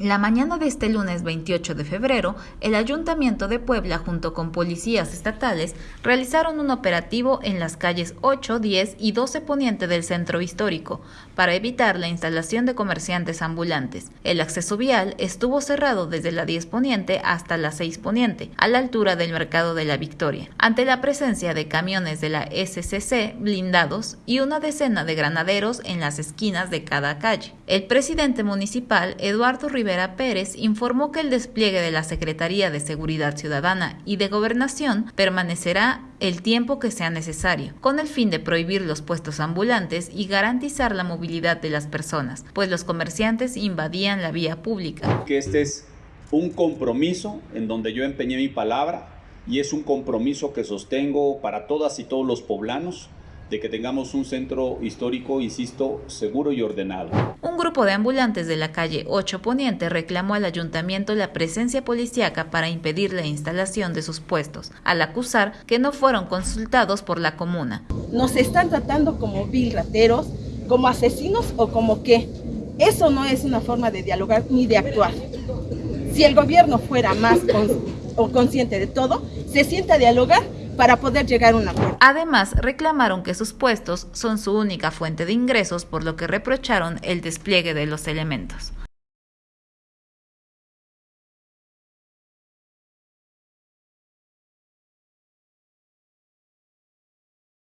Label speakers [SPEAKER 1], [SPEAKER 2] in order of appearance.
[SPEAKER 1] La mañana de este lunes 28 de febrero, el Ayuntamiento de Puebla junto con policías estatales realizaron un operativo en las calles 8, 10 y 12 poniente del centro histórico para evitar la instalación de comerciantes ambulantes. El acceso vial estuvo cerrado desde la 10 poniente hasta la 6 poniente, a la altura del Mercado de la Victoria, ante la presencia de camiones de la SCC blindados y una decena de granaderos en las esquinas de cada calle. El presidente municipal, Eduardo Rivera Pérez informó que el despliegue de la Secretaría de Seguridad Ciudadana y de Gobernación permanecerá el tiempo que sea necesario, con el fin de prohibir los puestos ambulantes y garantizar la movilidad de las personas, pues los comerciantes invadían la vía pública.
[SPEAKER 2] Que este es un compromiso en donde yo empeñé mi palabra y es un compromiso que sostengo para todas y todos los poblanos de que tengamos un centro histórico, insisto, seguro y ordenado.
[SPEAKER 1] Un grupo de ambulantes de la calle 8 Poniente reclamó al ayuntamiento la presencia policíaca para impedir la instalación de sus puestos, al acusar que no fueron consultados por la comuna.
[SPEAKER 3] Nos están tratando como vil rateros, como asesinos o como qué. Eso no es una forma de dialogar ni de actuar. Si el gobierno fuera más o consciente de todo, se sienta a dialogar para poder llegar a un acuerdo.
[SPEAKER 1] Además, reclamaron que sus puestos son su única fuente de ingresos, por lo que reprocharon el despliegue de los elementos.